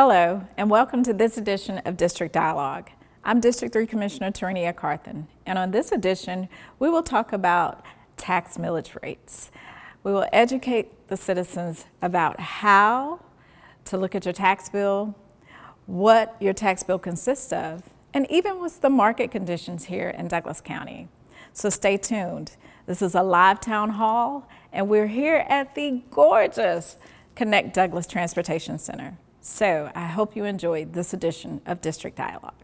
Hello, and welcome to this edition of District Dialogue. I'm District 3 Commissioner Tarenia Carthen, and on this edition, we will talk about tax millage rates. We will educate the citizens about how to look at your tax bill, what your tax bill consists of, and even what's the market conditions here in Douglas County. So stay tuned. This is a live town hall, and we're here at the gorgeous Connect Douglas Transportation Center. So I hope you enjoyed this edition of District Dialogue.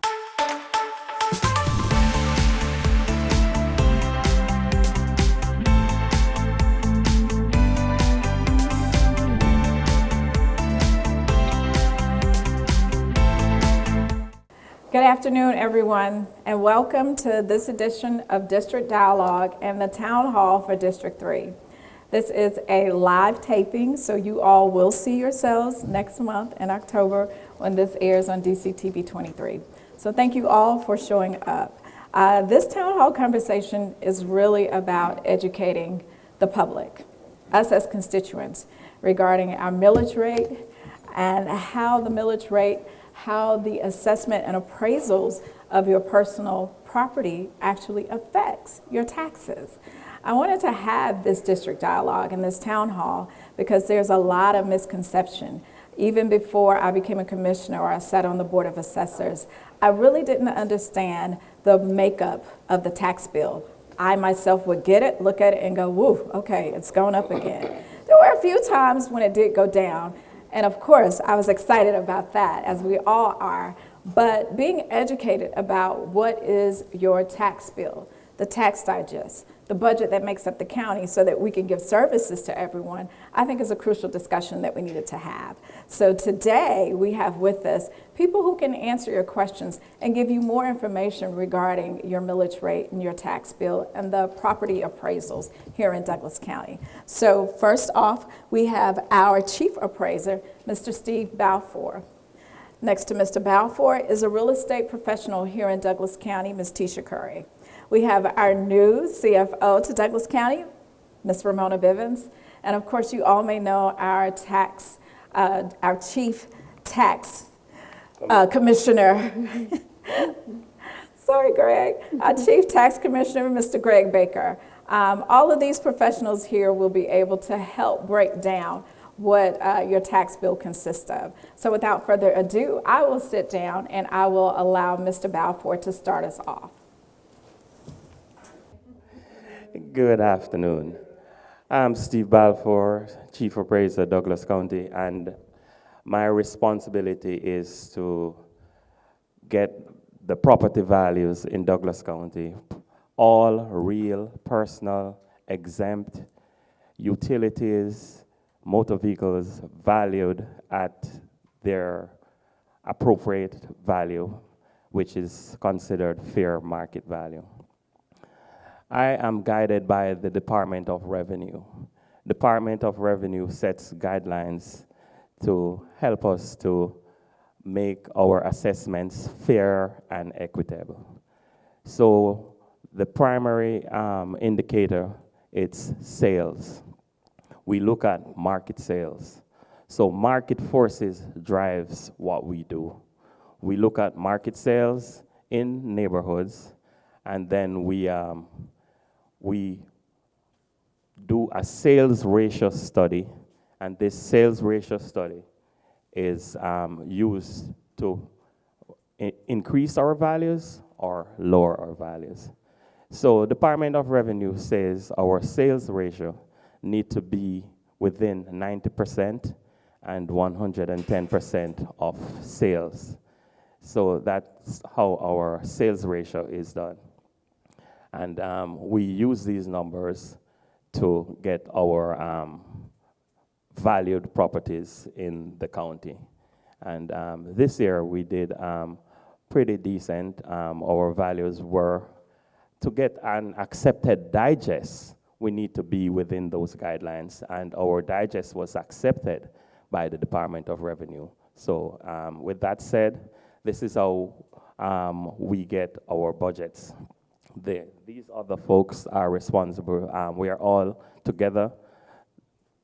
Good afternoon, everyone, and welcome to this edition of District Dialogue and the Town Hall for District 3. This is a live taping, so you all will see yourselves next month in October when this airs on DCTV 23. So thank you all for showing up. Uh, this town hall conversation is really about educating the public, us as constituents, regarding our millage rate and how the millage rate, how the assessment and appraisals of your personal property actually affects your taxes. I wanted to have this district dialogue and this town hall because there's a lot of misconception. Even before I became a commissioner or I sat on the Board of Assessors, I really didn't understand the makeup of the tax bill. I myself would get it, look at it, and go, woo, okay, it's going up again. There were a few times when it did go down, and of course, I was excited about that, as we all are. But being educated about what is your tax bill, the tax digest, the budget that makes up the county so that we can give services to everyone, I think is a crucial discussion that we needed to have. So today we have with us people who can answer your questions and give you more information regarding your millage rate and your tax bill and the property appraisals here in Douglas County. So first off, we have our chief appraiser, Mr. Steve Balfour. Next to Mr. Balfour is a real estate professional here in Douglas County, Ms. Tisha Curry. We have our new CFO to Douglas County, Ms. Ramona Bivens. And of course, you all may know our tax, uh, our chief tax uh, commissioner. Sorry, Greg. Our chief tax commissioner, Mr. Greg Baker. Um, all of these professionals here will be able to help break down what uh, your tax bill consists of. So without further ado, I will sit down and I will allow Mr. Balfour to start us off. Good afternoon. I'm Steve Balfour, Chief Appraiser, Douglas County, and my responsibility is to get the property values in Douglas County, all real, personal, exempt, utilities, motor vehicles valued at their appropriate value, which is considered fair market value. I am guided by the Department of Revenue. Department of Revenue sets guidelines to help us to make our assessments fair and equitable. So the primary um, indicator, it's sales. We look at market sales. So market forces drives what we do. We look at market sales in neighborhoods, and then we um, we do a sales ratio study, and this sales ratio study is um, used to increase our values or lower our values. So Department of Revenue says our sales ratio need to be within 90% and 110% of sales. So that's how our sales ratio is done. And um, we use these numbers to get our um, valued properties in the county. And um, this year we did um, pretty decent. Um, our values were to get an accepted digest, we need to be within those guidelines. And our digest was accepted by the Department of Revenue. So um, with that said, this is how we get our budgets the, these other folks are responsible. Um, we are all together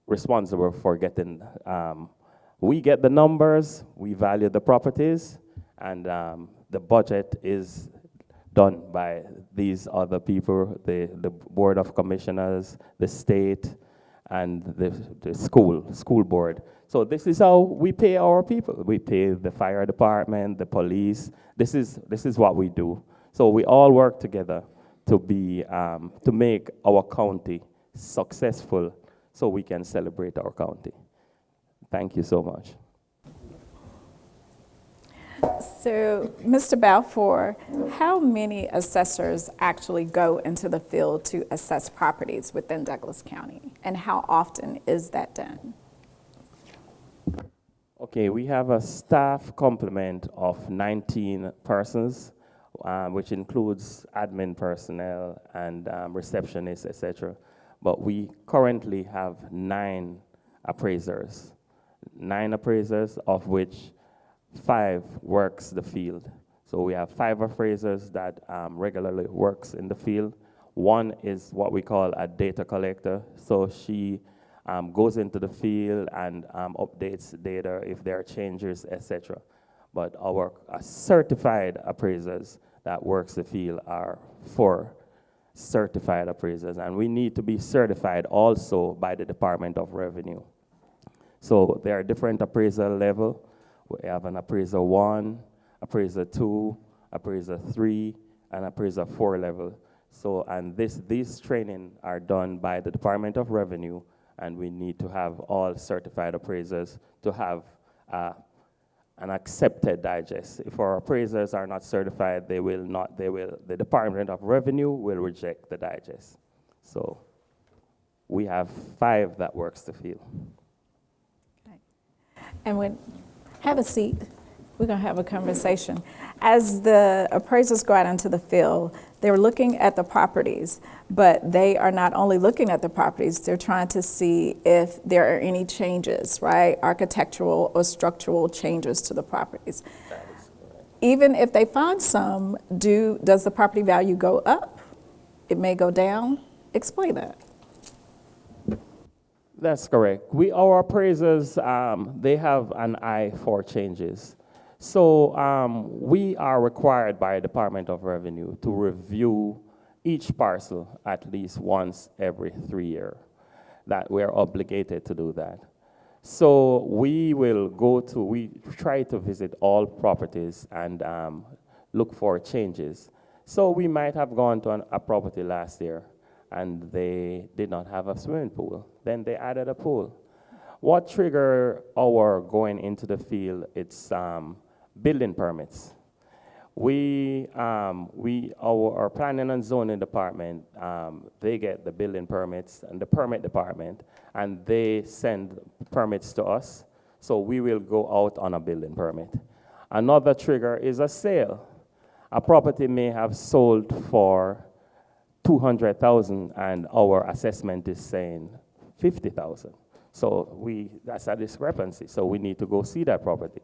responsible for getting um, We get the numbers, we value the properties, and um, the budget is done by these other people, the, the Board of Commissioners, the state, and the, the school, school board. So this is how we pay our people. We pay the fire department, the police. This is, this is what we do. So we all work together to be, um, to make our county successful so we can celebrate our county. Thank you so much. So, Mr. Balfour, how many assessors actually go into the field to assess properties within Douglas County? And how often is that done? Okay, we have a staff complement of 19 persons, um, which includes admin personnel and um, receptionists, etc. But we currently have nine appraisers, nine appraisers, of which five works the field. So we have five appraisers that um, regularly works in the field. One is what we call a data collector. So she um, goes into the field and um, updates data if there are changes, etc. But our uh, certified appraisers that works the field are four certified appraisers, and we need to be certified also by the Department of Revenue. So there are different appraisal level. We have an appraiser one, appraiser two, appraiser three, and appraiser four level. So, and this, these training are done by the Department of Revenue, and we need to have all certified appraisers to have uh, an accepted digest. If our appraisers are not certified, they will not, they will, the Department of Revenue will reject the digest. So we have five that works the field. And when, have a seat. We're to have a conversation. As the appraisers go out into the field, they're looking at the properties, but they are not only looking at the properties, they're trying to see if there are any changes, right? Architectural or structural changes to the properties. Even if they find some, do, does the property value go up? It may go down? Explain that. That's correct. We, our appraisers, um, they have an eye for changes. So um, we are required by Department of Revenue to review each parcel at least once every three years. That we're obligated to do that. So we will go to, we try to visit all properties and um, look for changes. So we might have gone to an, a property last year and they did not have a swimming pool. Then they added a pool. What triggered our going into the field? It's um, building permits. We, um, we our, our, planning and zoning department, um, they get the building permits and the permit department, and they send permits to us. So we will go out on a building permit. Another trigger is a sale. A property may have sold for 200,000 and our assessment is saying 50,000. So we, that's a discrepancy. So we need to go see that property.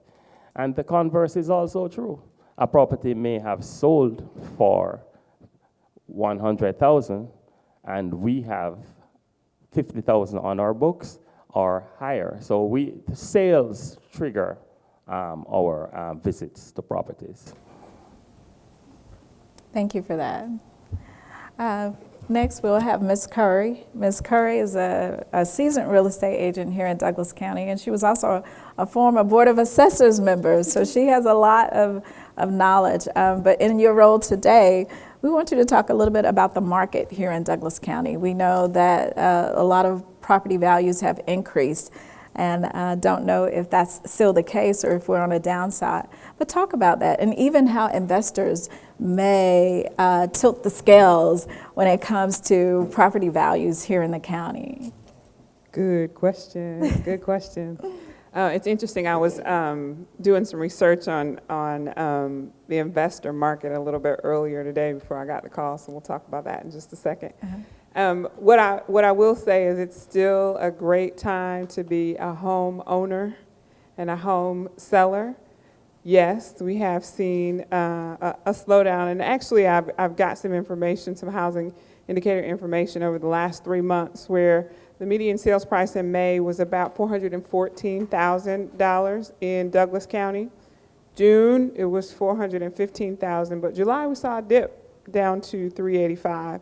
And the converse is also true. A property may have sold for 100,000 and we have 50,000 on our books or higher. So we, sales trigger um, our uh, visits to properties. Thank you for that. Uh, next, we'll have Ms. Curry. Ms. Curry is a, a, seasoned real estate agent here in Douglas County, and she was also a, a former Board of Assessors member, so she has a lot of, of knowledge. Um, but in your role today, we want you to talk a little bit about the market here in Douglas County. We know that uh, a lot of property values have increased and uh, don't know if that's still the case or if we're on a downside. But talk about that and even how investors may uh, tilt the scales when it comes to property values here in the county. Good question. Good question. Uh, it's interesting. I was um, doing some research on on um, the investor market a little bit earlier today before I got the call, so we'll talk about that in just a 2nd uh -huh. Um, what, I, what I will say is it's still a great time to be a home owner and a home seller. Yes, we have seen uh, a, a, slowdown, and actually I've, I've got some information, some housing indicator information over the last three months where the median sales price in May was about $414,000 in Douglas County. June, it was 415,000, but July we saw a dip down to 385.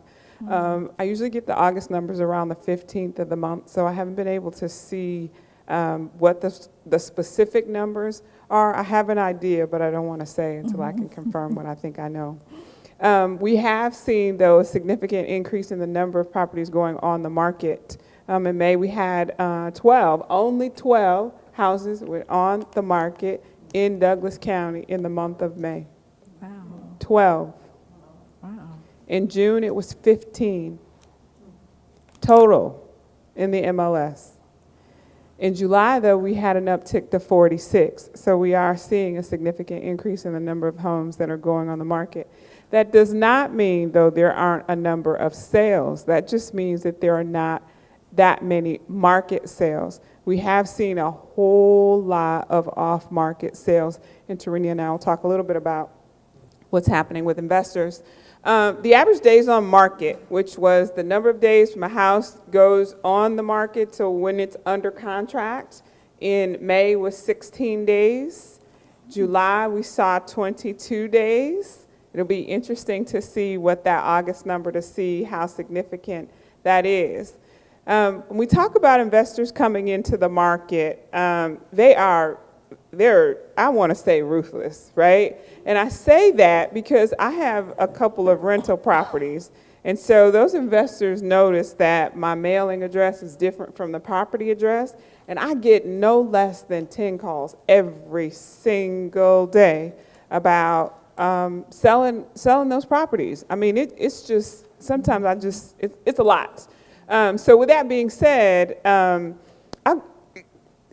Um, I usually get the August numbers around the 15th of the month, so I haven't been able to see um, what the, the specific numbers are. I have an idea, but I don't want to say until I can confirm what I think I know. Um, we have seen, though, a significant increase in the number of properties going on the market. Um, in May, we had uh, 12, only 12 houses were on the market in Douglas County in the month of May. Wow, 12. wow. In June, it was 15 total in the MLS. In July, though, we had an uptick to 46. So we are seeing a significant increase in the number of homes that are going on the market. That does not mean, though, there aren't a number of sales. That just means that there are not that many market sales. We have seen a whole lot of off-market sales. And Tarenia and I will talk a little bit about what's happening with investors. Um, the average days on market, which was the number of days from a house goes on the market to when it's under contract, in May was 16 days. July, we saw 22 days. It'll be interesting to see what that August number to see how significant that is. Um, when we talk about investors coming into the market, um, they are they're, I want to say ruthless, right? And I say that because I have a couple of rental properties. And so those investors notice that my mailing address is different from the property address. And I get no less than 10 calls every single day about um, selling, selling those properties. I mean, it, it's just, sometimes I just, it, it's a lot. Um, so with that being said, um, I,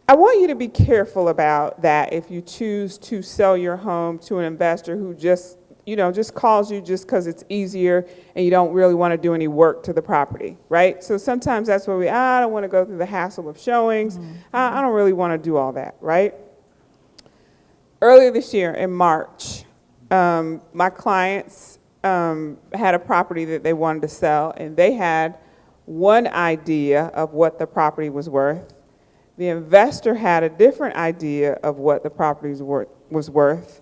I want you to be careful about that if you choose to sell your home to an investor who just, you know, just calls you just because it's easier and you don't really want to do any work to the property, right? So sometimes that's where we, ah, I don't want to go through the hassle of showings. I, I don't really want to do all that, right? Earlier this year in March, um, my clients um, had a property that they wanted to sell, and they had one idea of what the property was worth. The investor had a different idea of what the property was worth-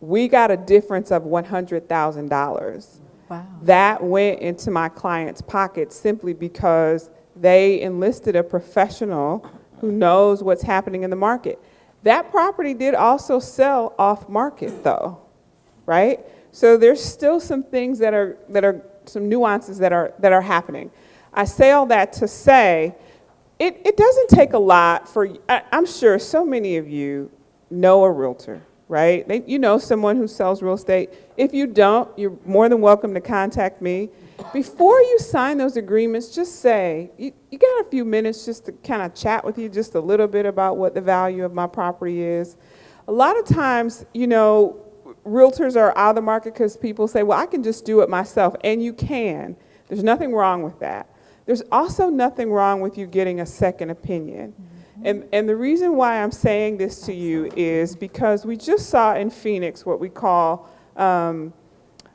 We got a difference of $100,000 Wow. that went into my client's pocket simply because they enlisted a professional who knows what's happening in the market. That property did also sell off market though, right? So there's still some things that are that are some nuances that are that are happening. I say all that to say it, it doesn't take a lot for I, I'm sure so many of you know a realtor, right? They, you know someone who sells real estate. If you don't, you're more than welcome to contact me. Before you sign those agreements, just say, you, you got a few minutes just to kind of chat with you just a little bit about what the value of my property is. A lot of times, you know, realtors are out of the market because people say, well, I can just do it myself. And you can. There's nothing wrong with that. There's also nothing wrong with you getting a second opinion. And, and the reason why I'm saying this to you is because we just saw in Phoenix what we call um,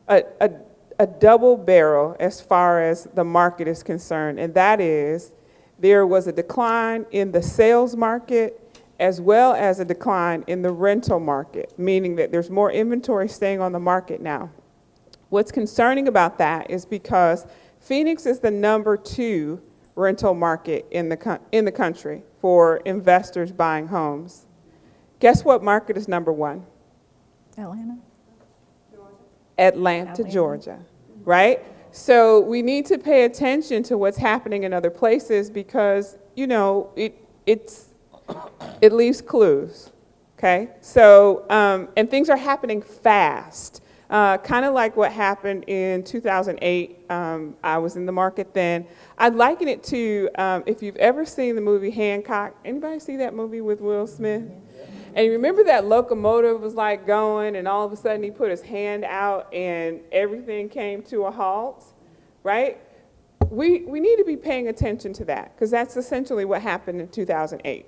a, a, a double barrel as far as the market is concerned, and that is there was a decline in the sales market as well as a decline in the rental market, meaning that there's more inventory staying on the market now. What's concerning about that is because Phoenix is the number two rental market in the, in the country for investors buying homes. Guess what market is number one? Atlanta? Atlanta, Atlanta. Georgia, right? So we need to pay attention to what's happening in other places because, you know, it, it's, it leaves clues, okay? So, um, and things are happening fast. Uh, kind of like what happened in 2008. Um, I was in the market then. I'd liken it to um, if you've ever seen the movie Hancock. Anybody see that movie with Will Smith? And you remember that locomotive was like going, and all of a sudden he put his hand out, and everything came to a halt, right? We, we need to be paying attention to that because that's essentially what happened in 2008.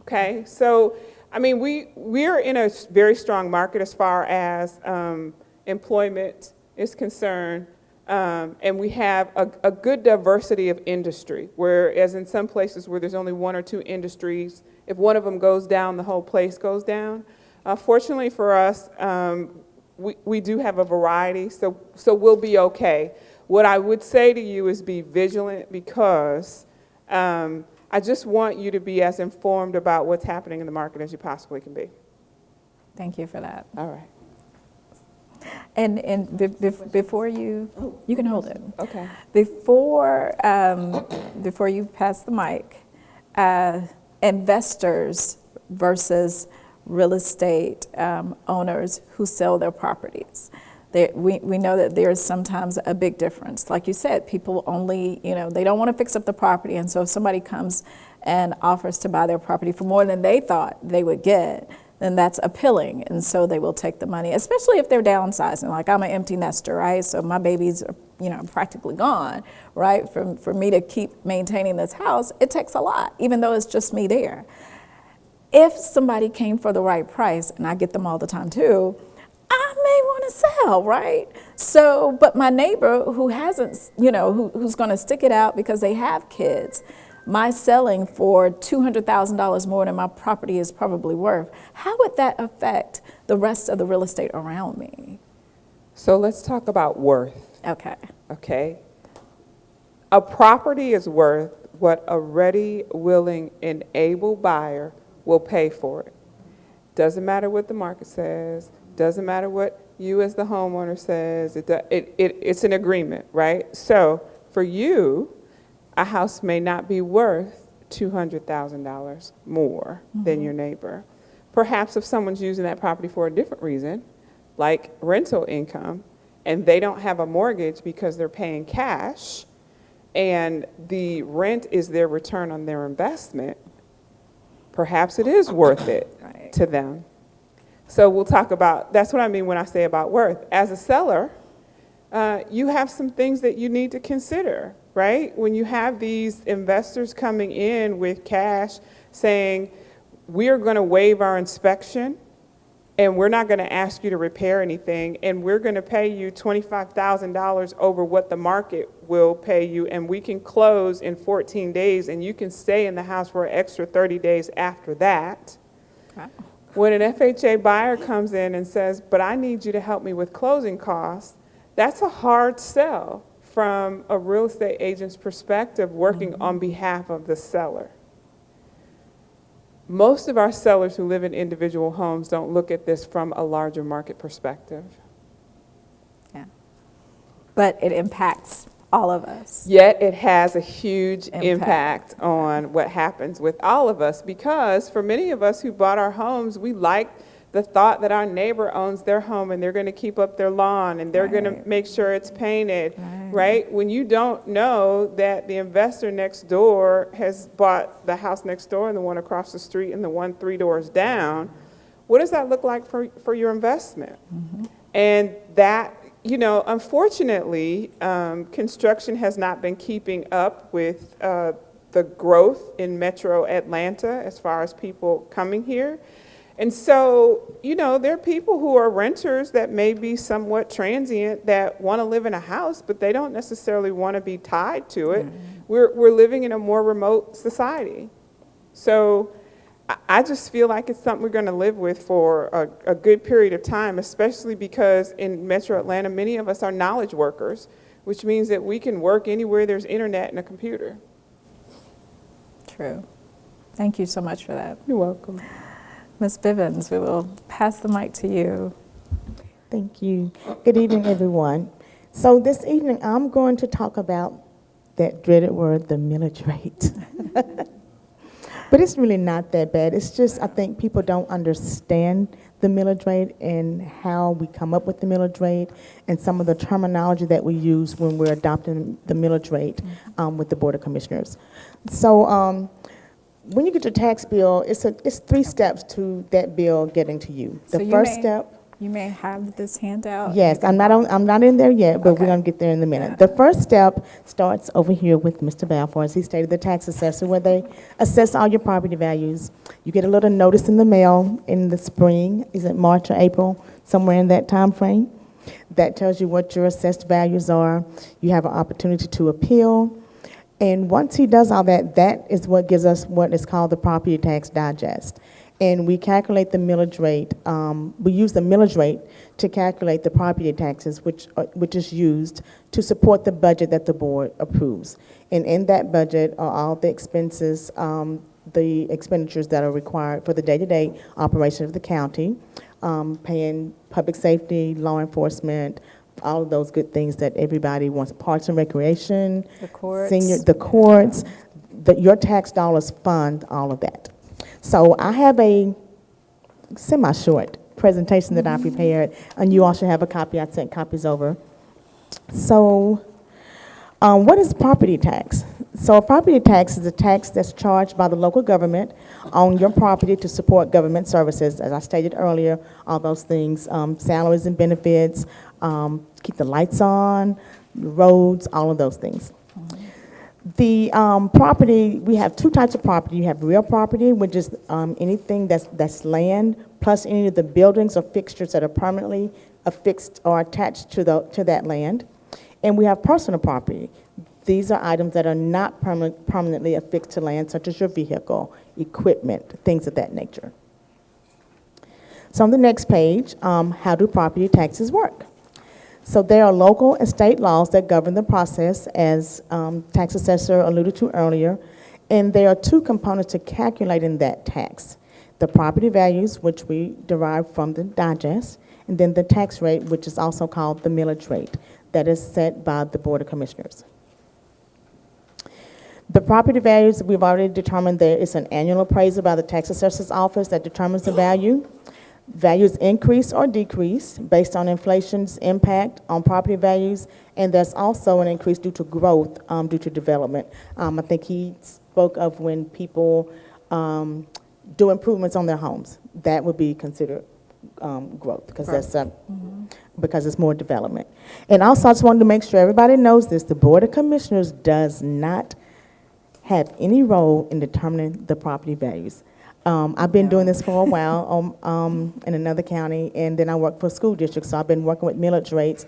Okay, so I mean, we we're in a very strong market as far as um, employment is concerned. Um, and we have a, a good diversity of industry, whereas in some places where there's only one or two industries, if one of them goes down, the whole place goes down. Uh, fortunately for us, um, we, we do have a variety, so, so we'll be okay. What I would say to you is be vigilant because um, I just want you to be as informed about what's happening in the market as you possibly can be. Thank you for that. All right. And, and be- be- before you, you can hold it. Okay. Before, um, before you pass the mic, uh, investors versus real estate um, owners who sell their properties. We, we know that there's sometimes a big difference. Like you said, people only, you know, they don't want to fix up the property. And so if somebody comes and offers to buy their property for more than they thought they would get, then that's appealing. And so they will take the money, especially if they're downsizing. Like I'm an empty nester, right? So my babies are, you know, practically gone, right? For, for me to keep maintaining this house, it takes a lot, even though it's just me there. If somebody came for the right price, and I get them all the time too, I may want to sell, right? So, but my neighbor who hasn't, you know, who, who's going to stick it out because they have kids, my selling for $200,000 more than my property is probably worth, how would that affect the rest of the real estate around me? So let's talk about worth, Okay. okay? A property is worth what a ready, willing, and able buyer will pay for it. Doesn't matter what the market says, doesn't matter what you as the homeowner says, it, it, it, it's an agreement, right? So for you, a house may not be worth $200,000 more than mm-hmm. your neighbor. Perhaps if someone's using that property for a different reason, like rental income, and they don't have a mortgage because they're paying cash, and the rent is their return on their investment, perhaps it is worth it Right. to them. So we'll talk about, that's what I mean when I say about worth. As a seller, uh, you have some things that you need to consider, right? When you have these investors coming in with cash saying, we are going to waive our inspection and we're not going to ask you to repair anything and we're going to pay you $25,000 over what the market will pay you and we can close in 14 days and you can stay in the house for an extra 30 days after that. When an FHA buyer comes in and says, but I need you to help me with closing costs, that's a hard sell from a real estate agent's perspective working mm-hmm. on behalf of the seller. Most of our sellers who live in individual homes don't look at this from a larger market perspective. Yeah. But it impacts all of us. Yet it has a huge Impact. impact on what happens with all of us because for many of us who bought our homes, we like the thought that our neighbor owns their home and they're going to keep up their lawn and they're going to make sure it's painted, Right. right? When you don't know that the investor next door has bought the house next door and the one across the street and the one three doors down, what does that look like for, for your investment? Mm-hmm. And that, you know, unfortunately, um, construction has not been keeping up with uh, the growth in metro Atlanta as far as people coming here. And so, you know, there are people who are renters that may be somewhat transient that want to live in a house, but they don't necessarily want to be tied to it. We're, we're living in a more remote society. So I- I just feel like it's something we're going to live with for a, a good period of time, especially because in metro Atlanta, many of us are knowledge workers, which means that we can work anywhere there's internet and a computer. True. Thank you so much for that. You're welcome. Ms. Bivens, we will pass the mic to you. Thank you. Good evening, everyone. So this evening, I'm going to talk about that dreaded word, the millage rate. But it's really not that bad. It's just, I think people don't understand the millage rate and how we come up with the millage rate and some of the terminology that we use when we're adopting the millage rate um, with the Board of Commissioners. So um, when you get your tax bill, it's, a, it's three steps to that bill getting to you. So The you first step. You may have this handout. Yes, I'm not on, I'm not in there yet, but Okay. we're gonna get there in a minute. The first step starts over here with Mr. Balfour, as he stated, the tax assessor, where they assess all your property values. You get a little notice in the mail in the spring, is it March or April, somewhere in that time frame? That tells you what your assessed values are. You have an opportunity to appeal. And once he does all that, that is what gives us what is called the property tax digest. And we calculate the millage rate, um, we use the millage rate to calculate the property taxes, which, uh, which is used to support the budget that the board approves. And in that budget are all the expenses, um, the expenditures that are required for the day-to-day operation of the county, um, paying public safety, law enforcement, all of those good things that everybody wants, parks and recreation, The courts. senior, the courts, the, your tax dollars fund all of that. So I have a semi-short presentation that I prepared, and you all should have a copy. I sent copies over. So, um, what is property tax? So a property tax is a tax that's charged by the local government on your property to support government services. As I stated earlier, all those things, um, salaries and benefits, um, keep the lights on, roads, all of those things. The um, property, we have two types of property. You have real property, which is um, anything that's, that's land, plus any of the buildings or fixtures that are permanently affixed or attached to, the, to that land. And we have personal property. These are items that are not permanent, permanently affixed to land, such as your vehicle, equipment, things of that nature. So on the next page, um, how do property taxes work? So there are local and state laws that govern the process, as um, tax assessor alluded to earlier, and there are two components to calculating that tax. The property values, which we derive from the digest, and then the tax rate, which is also called the millage rate, that is set by the Board of Commissioners. The property values, we've already determined there is an annual appraisal by the tax assessor's office that determines the value. Values increase or decrease based on inflation's impact on property values, and there's also an increase due to growth, um, due to development. Um, I think he spoke of when people, um, do improvements on their homes. That would be considered, um, growth, because that's, uh, because it's more development. And also, I just wanted to make sure everybody knows this, the Board of Commissioners does not have any role in determining the property values. Um, I've been doing this for a while, um, um, in another county, and then I work for a school district, so I've been working with millage rates,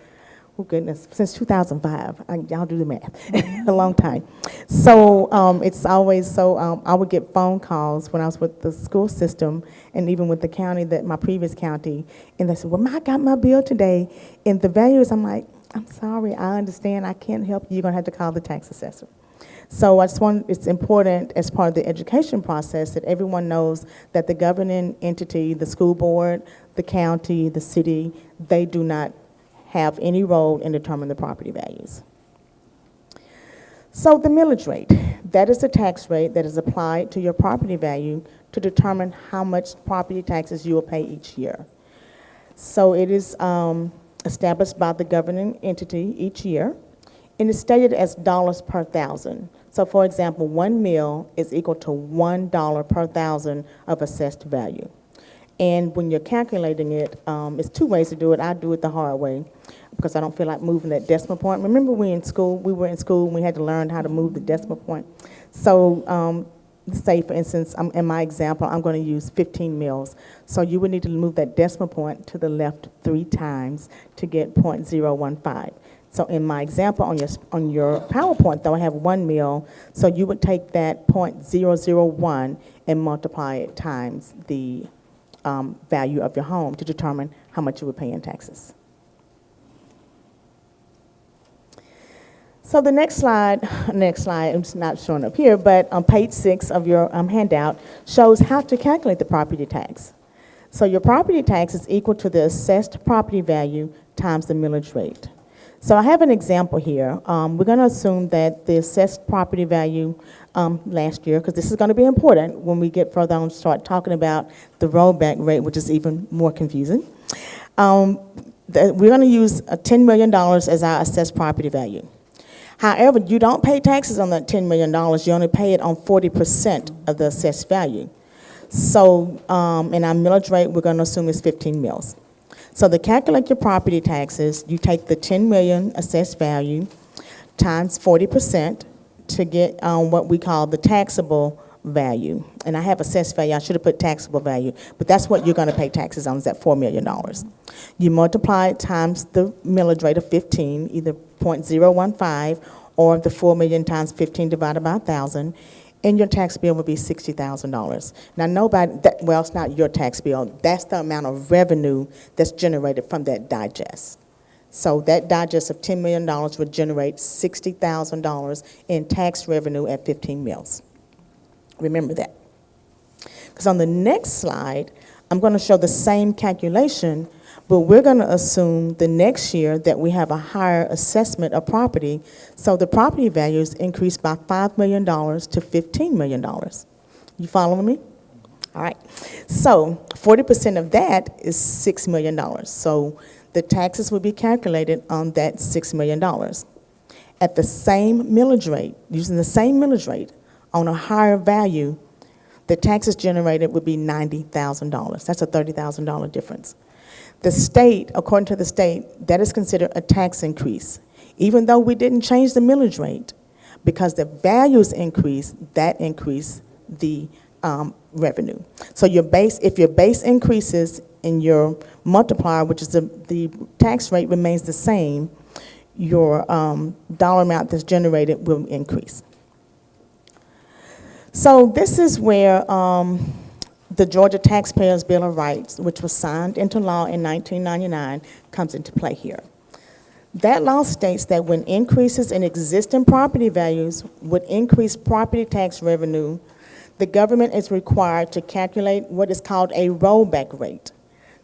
oh goodness, since two thousand five, y'all do the math, a long time. So, um, it's always, so, um, I would get phone calls when I was with the school system, and even with the county, that, my previous county, and they said, well, I got my bill today, and the value is, I'm like, I'm sorry, I understand, I can't help you, you're gonna have to call the tax assessor. So I just want, it's important as part of the education process that everyone knows that the governing entity, the school board, the county, the city, they do not have any role in determining the property values. So the millage rate, that is the tax rate that is applied to your property value to determine how much property taxes you will pay each year. So it is um, established by the governing entity each year, and it's stated as dollars per thousand. So for example, one mil is equal to one dollar per thousand of assessed value. And when you're calculating it, um, it's two ways to do it. I do it the hard way because I don't feel like moving that decimal point. Remember we in school, we were in school and we had to learn how to move the decimal point. So um, say for instance, in my example, I'm going to use 15 mils. So you would need to move that decimal point to the left three times to get 0.015. So in my example on your, on your PowerPoint, though, I have one mil, so you would take that .001 and multiply it times the um, value of your home to determine how much you would pay in taxes. So the next slide, next slide, it's not showing up here, but on page six of your um, handout shows how to calculate the property tax. So your property tax is equal to the assessed property value times the millage rate. So I have an example here. Um, we're going to assume that the assessed property value um, last year, because this is going to be important when we get further on, start talking about the rollback rate, which is even more confusing. Um, we're going to use uh, $10 million as our assessed property value. However, you don't pay taxes on that $10 million. You only pay it on 40% of the assessed value. So um, in our millage rate, we're going to assume it's 15 mils. So to calculate your property taxes, you take the 10 million assessed value times 40% to get um, what we call the taxable value. And I have assessed value, I should have put taxable value, but that's what you're gonna pay taxes on, is that $4 million. You multiply it times the millage rate of 15, either .015, or the 4 million times 15 divided by 1,000, and your tax bill would be $60,000. Now, nobody, that, well, it's not your tax bill, that's the amount of revenue that's generated from that digest. So that digest of $10 million would generate $60,000 in tax revenue at 15 mills. Remember that. Because on the next slide, I'm going to show the same calculation, but we're going to assume the next year that we have a higher assessment of property, so the property values increase by $5 million to $15 million. You following me? All right. So 40% of that is $6 million. So the taxes will be calculated on that $6 million. At the same millage rate, using the same millage rate, on a higher value, the taxes generated would be $90,000. That's a $30,000 difference. The state, according to the state, that is considered a tax increase. Even though we didn't change the millage rate, because the values increase, that increased the um, revenue. So your base, if your base increases and your multiplier, which is the, the tax rate remains the same, your um, dollar amount that's generated will increase. So this is where um, the Georgia Taxpayers Bill of Rights, which was signed into law in 1999, comes into play here. That law states that when increases in existing property values would increase property tax revenue, the government is required to calculate what is called a rollback rate.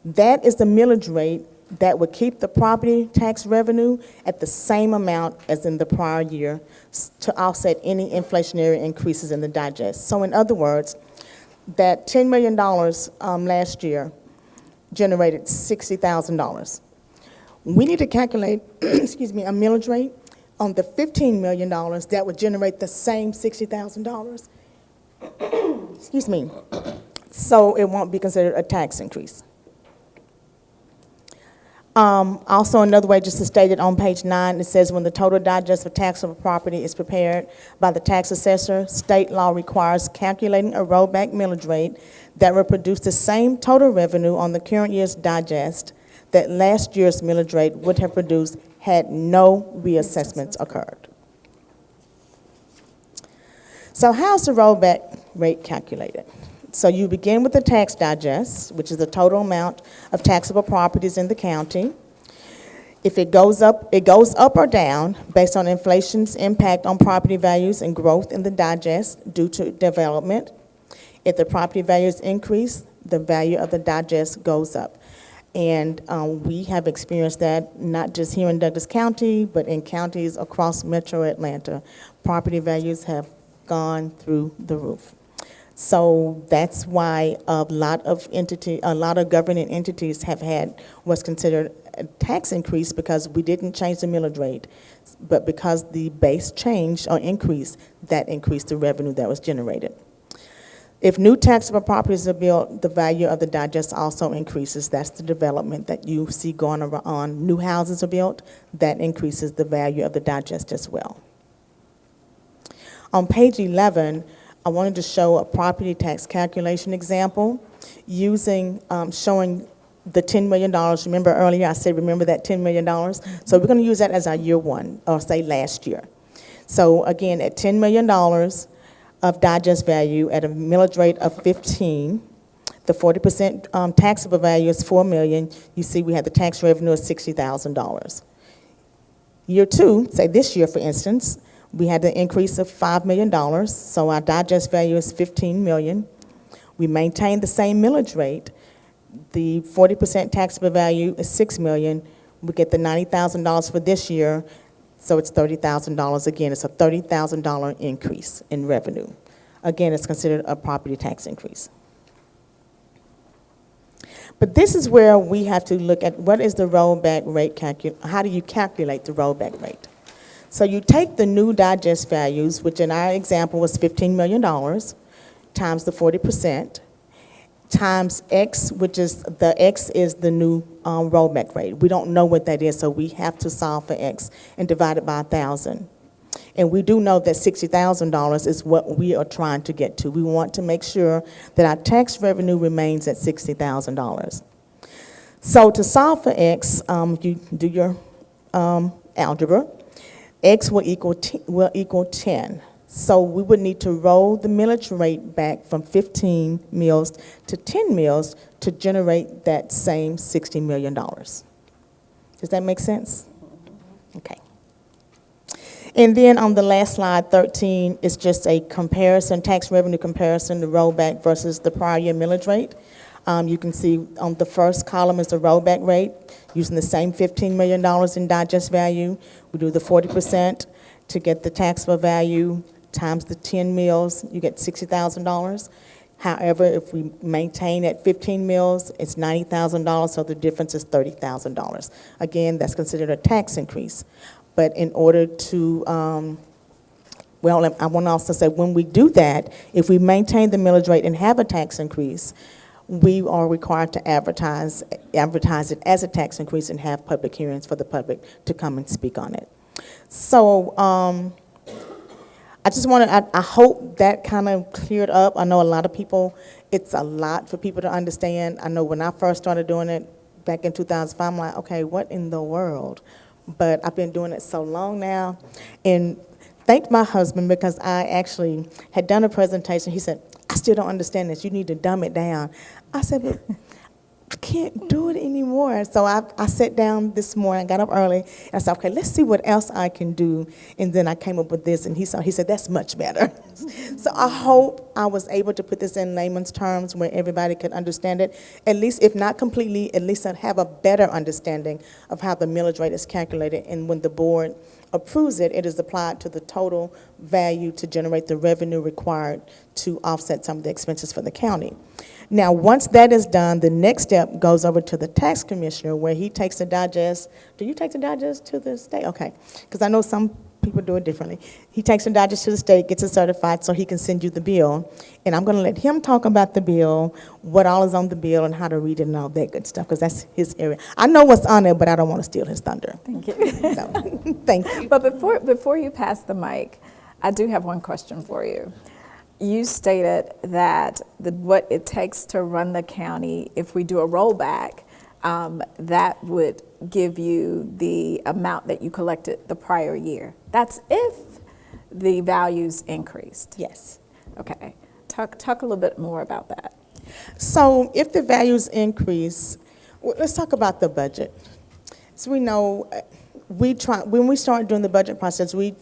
That is the millage rate that would keep the property tax revenue at the same amount as in the prior year to offset any inflationary increases in the digest. So in other words, that $10 million um, last year generated $60,000. We need to calculate, excuse me, a millage rate on the $15 million that would generate the same $60,000. Excuse me. So it won't be considered a tax increase. Um, also, another way, just to state it on page nine, it says when the total digest for taxable property is prepared by the tax assessor, state law requires calculating a rollback millage rate that will produce the same total revenue on the current year's digest that last year's millage rate would have produced had no reassessments occurred. So how's the rollback rate calculated? So you begin with the tax digest, which is the total amount of taxable properties in the county. If it goes up, it goes up or down based on inflation's impact on property values and growth in the digest due to development. If the property values increase, the value of the digest goes up. And um, we have experienced that not just here in Douglas County, but in counties across metro Atlanta. Property values have gone through the roof. So that's why a lot of entity, a lot of governing entities have had what's considered a tax increase because we didn't change the millage rate. But because the base changed or increased, that increased the revenue that was generated. If new taxable properties are built, the value of the digest also increases. That's the development that you see going on. New houses are built, that increases the value of the digest as well. On page 11, I wanted to show a property tax calculation example using, um, showing the $10 million. Remember earlier I said, remember that $10 million? So we're going to use that as our year one, or say last year. So again, at $10 million of digest value at a millage rate of 15, the 40% um, taxable value is 4 million. You see we have the tax revenue of $60,000. Year two, say this year for instance, we had an increase of $5 million, so our digest value is 15 million. We maintained the same millage rate. The 40% taxable value is 6 million. We get the $90,000 for this year, so it's $30,000 again. It's a $30,000 increase in revenue. Again, it's considered a property tax increase. But this is where we have to look at what is the rollback rate how do you calculate the rollback rate? So you take the new digest values, which in our example was $15 million, times the 40%, times X, which is, the X is the new um, rollback rate. We don't know what that is, so we have to solve for X and divide it by 1,000. And we do know that $60,000 is what we are trying to get to. We want to make sure that our tax revenue remains at $60,000. So to solve for x, um, you do your um, algebra. X will equal, will equal 10. So we would need to roll the millage rate back from 15 mills to 10 mills to generate that same $60 million. Does that make sense? Okay. And then on the last slide, 13, is just a comparison, tax revenue comparison, the rollback versus the prior year millage rate. Um, you can see on the first column is the rollback rate, using the same $15 million in digest value. We do the 40% to get the taxable value times the 10 mills, you get $60,000. However, if we maintain at 15 mills, it's $90,000, so the difference is $30,000. Again, that's considered a tax increase. But in order to, um, well, I want to also say, when we do that, if we maintain the millage rate and have a tax increase, we are required to advertise, advertise it as a tax increase and have public hearings for the public to come and speak on it. So, um, I just want to, I, I hope that kind of cleared up. I know a lot of people, it's a lot for people to understand. I know when I first started doing it back in 2005, I'm like, okay, what in the world? But I've been doing it so long now. And thanked my husband because I actually had done a presentation. He said, I still don't understand this. You need to dumb it down. I said, but I can't do it anymore. So I, I sat down this morning, got up early, and I said, okay, let's see what else I can do. And then I came up with this, and he saw, he said, that's much better. so I hope I was able to put this in layman's terms where everybody could understand it. At least, if not completely, at least I'd have a better understanding of how the millage rate is calculated. And when the board approves it, it is applied to the total value to generate the revenue required to offset some of the expenses for the county. Now, once that is done, the next step goes over to the tax commissioner where he takes the digest. Do you take the digest to the state? Okay, because I know some people do it differently. He takes the digest to the state, gets it certified so he can send you the bill. And I'm going to let him talk about the bill, what all is on the bill, and how to read it and all that good stuff because that's his area. I know what's on it, but I don't want to steal his thunder. Thank you. So, thank you. But before, before you pass the mic, I do have one question for you. You stated that the, what it takes to run the county, if we do a rollback, um, that would give you the amount that you collected the prior year. That's if the values increased. Yes. Okay. Talk, talk a little bit more about that. So if the values increase, let's talk about the budget. So we know, uh, we try, when we start doing the budget process, we,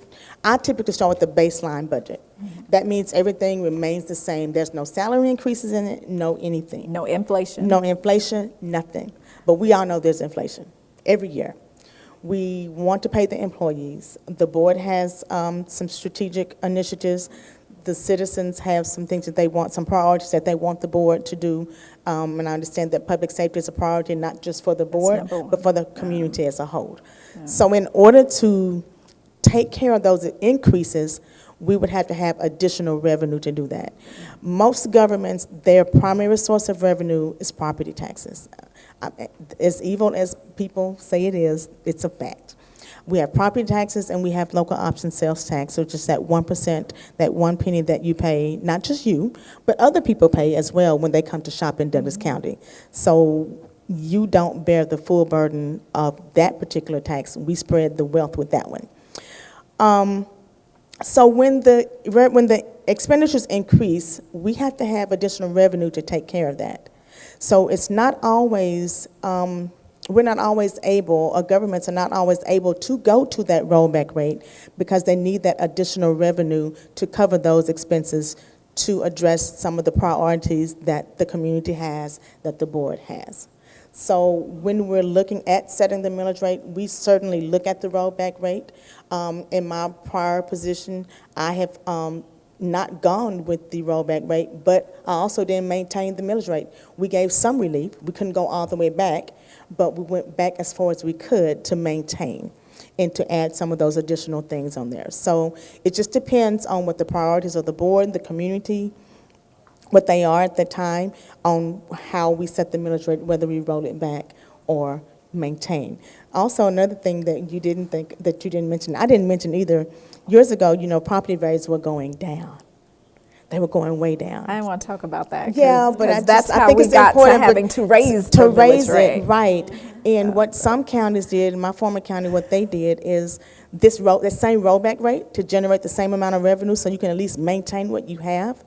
I typically start with the baseline budget. That means everything remains the same. There's no salary increases in it, no anything. No inflation? No inflation, nothing. But we all know there's inflation every year. We want to pay the employees. The board has um, some strategic initiatives. The citizens have some things that they want, some priorities that they want the board to do. Um, and I understand that public safety is a priority, not just for the board, but for the community as a whole. So in order to take care of those increases, we would have to have additional revenue to do that. Most governments, their primary source of revenue is property taxes. As evil as people say it is, it's a fact. We have property taxes and we have local option sales tax, which is that one percent, that one penny that you pay, not just you, but other people pay as well when they come to shop in Douglas County. So you don't bear the full burden of that particular tax. We spread the wealth with that one. Um, so when the, when the expenditures increase, we have to have additional revenue to take care of that. So it's not always, um, we're not always able, or governments are not always able to go to that rollback rate because they need that additional revenue to cover those expenses to address some of the priorities that the community has, that the board has. So when we're looking at setting the millage rate, we certainly look at the rollback rate. Um, in my prior position, I have, um, not gone with the rollback rate, but I also didn't maintain the millage rate. We gave some relief. We couldn't go all the way back, but we went back as far as we could to maintain and to add some of those additional things on there. So it just depends on what the priorities of the board, the community, what they are at the time, on how we set the millage rate, whether we roll it back or maintain. Also, another thing that you didn't think, that you didn't mention, I didn't mention either, years ago, you know, property values were going down. They were going way down. I want to talk about that. Yeah, but I that's just, I think we it's got important. but having to raise To raise rate. it, right. And what some counties did, my former county, what they did is this roll, the same rollback rate to generate the same amount of revenue so you can at least maintain what you have.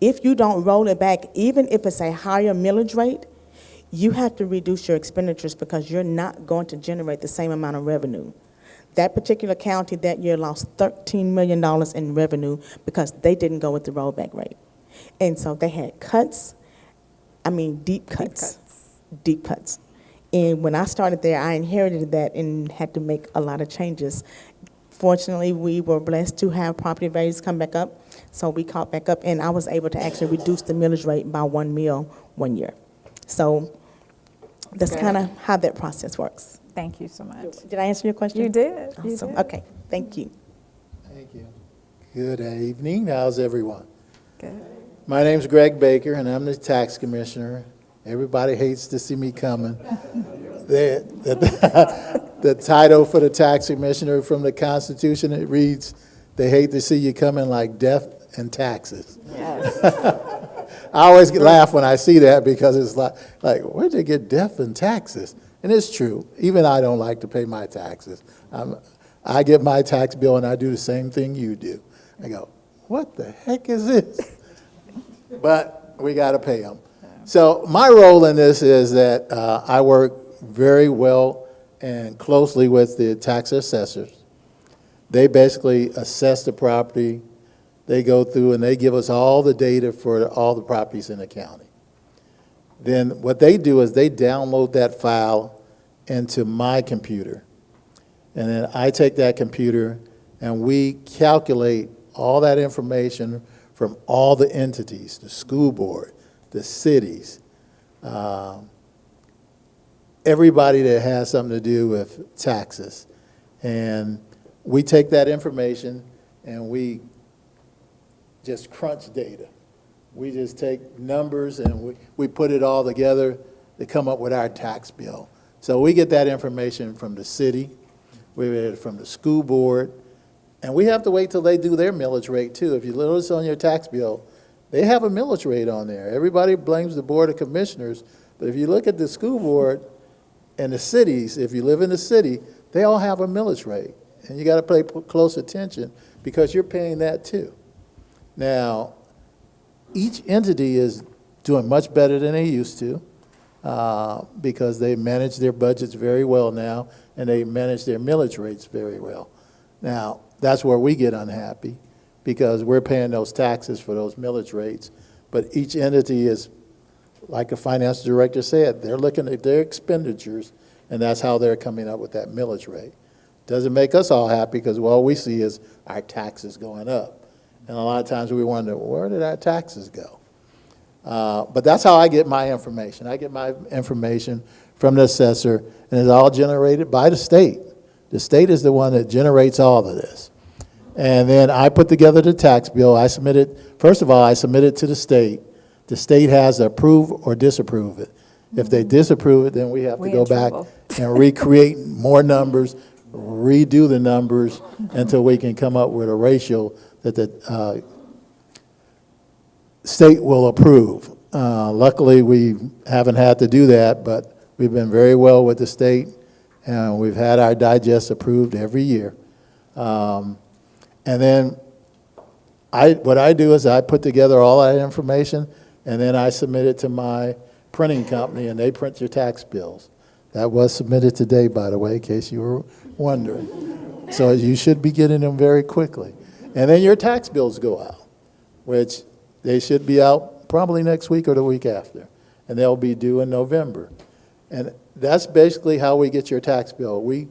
If you don't roll it back, even if it's a higher millage rate, you have to reduce your expenditures because you're not going to generate the same amount of revenue. That particular county that year lost $13 million in revenue because they didn't go with the rollback rate. And so they had cuts, I mean, deep cuts. Deep cuts. And when I started there, I inherited that and had to make a lot of changes. Fortunately, we were blessed to have property values come back up, so we caught back up, and I was able to actually reduce the millage rate by one mill one year. So that's kind of how that process works. Thank you so much. Did I answer your question? You did, you Awesome. did. Okay, thank you. Thank you. Good evening. How's everyone? Good. My name's Greg Baker, and I'm the tax commissioner. Everybody hates to see me coming. The, the, the title for the tax commissioner from the Constitution, it reads, "They hate to see you coming like death and taxes." Yes. I always laugh when I see that because it's like, like, where'd they get death and taxes? And it's true. Even I don't like to pay my taxes. I'm, I get my tax bill and I do the same thing you do. I go, what the heck is this? But we got to pay them. So my role in this is that uh, I work very well and closely with the tax assessors. They basically assess the property, they go through and they give us all the data for all the properties in the county. Then what they do is they download that file into my computer. And then I take that computer and we calculate all that information from all the entities, the school board, the cities, um, everybody that has something to do with taxes. And we take that information and we just crunch data. We just take numbers and we, we put it all together to come up with our tax bill. So we get that information from the city, we get it from the school board, and we have to wait till they do their millage rate too. If you notice on your tax bill, they have a millage rate on there. Everybody blames the Board of Commissioners, but if you look at the school board and the cities, if you live in the city, they all have a millage rate. And you gotta pay close attention because you're paying that too. Now, each entity is doing much better than they used to uh, because they manage their budgets very well now and they manage their millage rates very well. Now, that's where we get unhappy because we're paying those taxes for those millage rates. But each entity is, like a finance director said, they're looking at their expenditures and that's how they're coming up with that millage rate. Doesn't make us all happy because all we see is our taxes going up. And a lot of times we wonder, where did our taxes go? Uh, But that's how I get my information. I get my information from the assessor, and it's all generated by the state. The state is the one that generates all of this. And then I put together the tax bill. I submit it, first of all, I submit it to the state. The state has to approve or disapprove it. If they disapprove it, then we have to go back and recreate more numbers, redo the numbers until we can come up with a ratio that the uh, state will approve. Uh, Luckily, we haven't had to do that, but we've been very well with the state, and we've had our digest approved every year. Um, And then I, what I do is I put together all that information, and then I submit it to my printing company, and they print your tax bills. That was submitted today, by the way, in case you were wondering. So you should be getting them very quickly. And then your tax bills go out, which they should be out probably next week or the week after, and they'll be due in November. And that's basically how we get your tax bill. We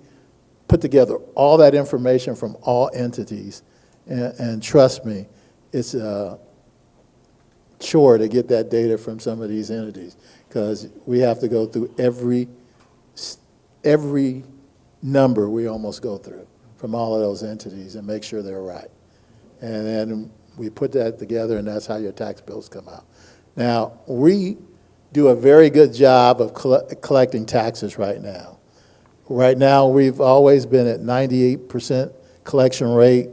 put together all that information from all entities, and, and trust me, it's uh, a chore to get that data from some of these entities, because we have to go through every, every number we almost go through from all of those entities and make sure they're right. And then we put that together, and that's how your tax bills come out. Now, we do a very good job of colle- collecting taxes right now. Right now, we've always been at 98% collection rate.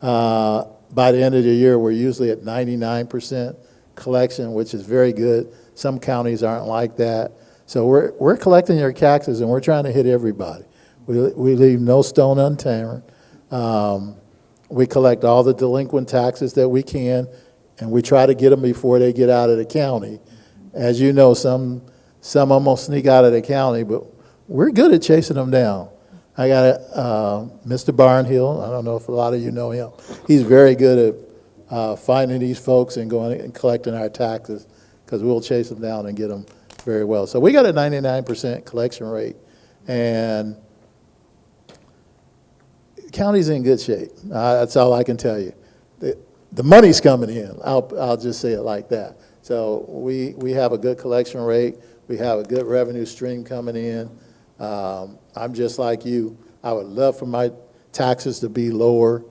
Uh, By the end of the year, we're usually at 99% collection, which is very good. Some counties aren't like that. So we're, we're collecting your taxes, and we're trying to hit everybody. We, we leave no stone unturned. Um, We collect all the delinquent taxes that we can, and we try to get them before they get out of the county. As you know, some, some almost sneak out of the county, but we're good at chasing them down. I got uh, Mr. Barnhill, I don't know if a lot of you know him. He's very good at uh, finding these folks and going and collecting our taxes, because we'll chase them down and get them very well. So we got a 99% collection rate, and county's in good shape. Uh, That's all I can tell you. The, the money's coming in, I'll, I'll just say it like that. So we, we have a good collection rate, we have a good revenue stream coming in. Um, I'm just like you, I would love for my taxes to be lower,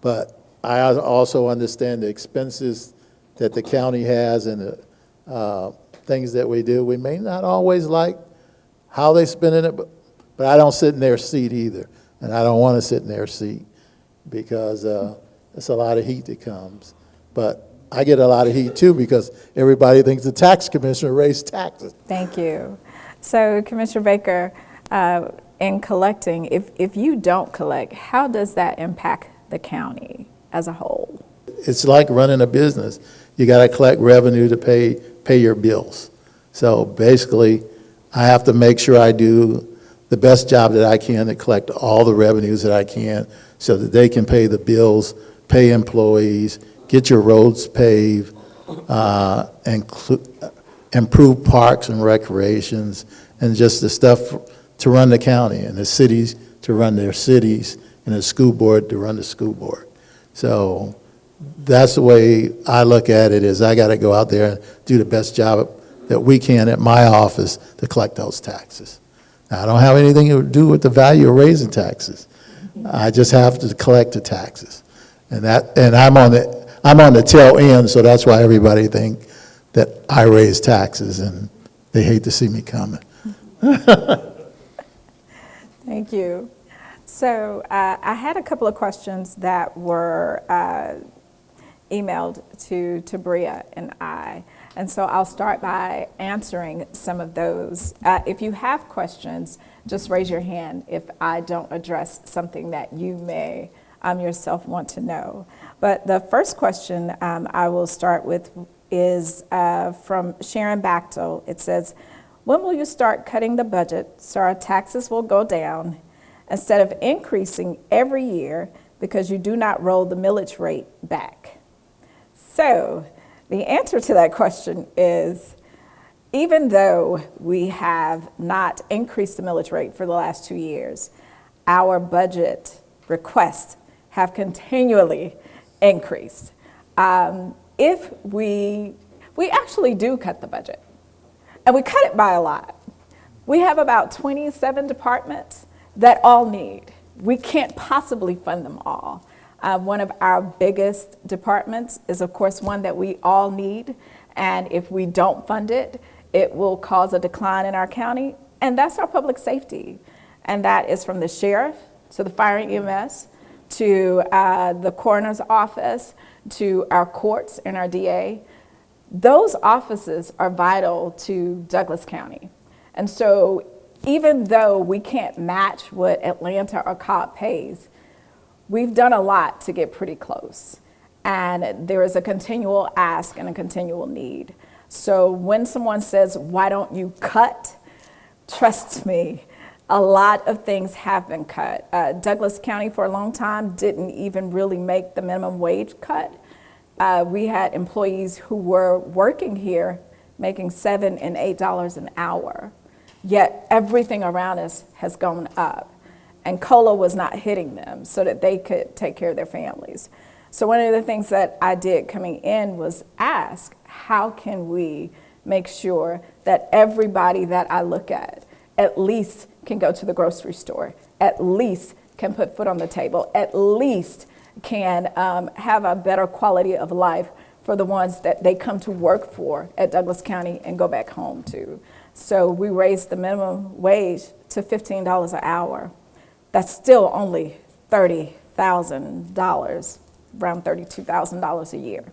but I also understand the expenses that the county has and the uh, things that we do. We may not always like how they spending it, but, but I don't sit in their seat either. And I don't want to sit in their seat because uh, it's a lot of heat that comes. But I get a lot of heat too because everybody thinks the tax commissioner raised taxes. Thank you. So Commissioner Baker, uh, in collecting, if, if you don't collect, how does that impact the county as a whole? It's like running a business. You got to collect revenue to pay, pay your bills. So basically, I have to make sure I do the best job that I can to collect all the revenues that I can so that they can pay the bills, pay employees, get your roads paved, uh, improve parks and recreations, and just the stuff to run the county, and the cities to run their cities, and the school board to run the school board. So that's the way I look at it, is I got to go out there and do the best job that we can at my office to collect those taxes. I don't have anything to do with the value of raising taxes. I just have to collect the taxes. And that, and I'm on the, I'm on the tail end, so that's why everybody think that I raise taxes, and they hate to see me coming. Thank you. So uh, I had a couple of questions that were uh, emailed to, to Bria and I. And so I'll start by answering some of those. Uh, if you have questions, just raise your hand if I don't address something that you may um, yourself want to know. But the first question um, I will start with is uh, from Sharon Bachtel. It says, when will you start cutting the budget so our taxes will go down instead of increasing every year because you do not roll the millage rate back? So the answer to that question is even though we have not increased the millage rate for the last two years, our budget requests have continually increased. Um, if we, we actually do cut the budget, and we cut it by a lot. We have about 27 departments that all need. We can't possibly fund them all. Uh, one of our biggest departments is, of course, one that we all need. And if we don't fund it, it will cause a decline in our county. And that's our public safety. And that is from the sheriff to the fire and EMS to uh, the coroner's office to our courts and our DA. Those offices are vital to Douglas County. And so even though we can't match what Atlanta or Cobb pays, we've done a lot to get pretty close. And there is a continual ask and a continual need. So when someone says, why don't you cut? Trust me, a lot of things have been cut. Uh, Douglas County for a long time didn't even really make the minimum wage cut. Uh, we had employees who were working here making seven and eight dollars an hour, yet everything around us has gone up. And COLA was not hitting them so that they could take care of their families. So one of the things that I did coming in was ask, how can we make sure that everybody that I look at at least can go to the grocery store, at least can put food on the table, at least can um, have a better quality of life for the ones that they come to work for at Douglas County and go back home to. So we raised the minimum wage to $15 an hour. That's still only $30,000, around $32,000 a year.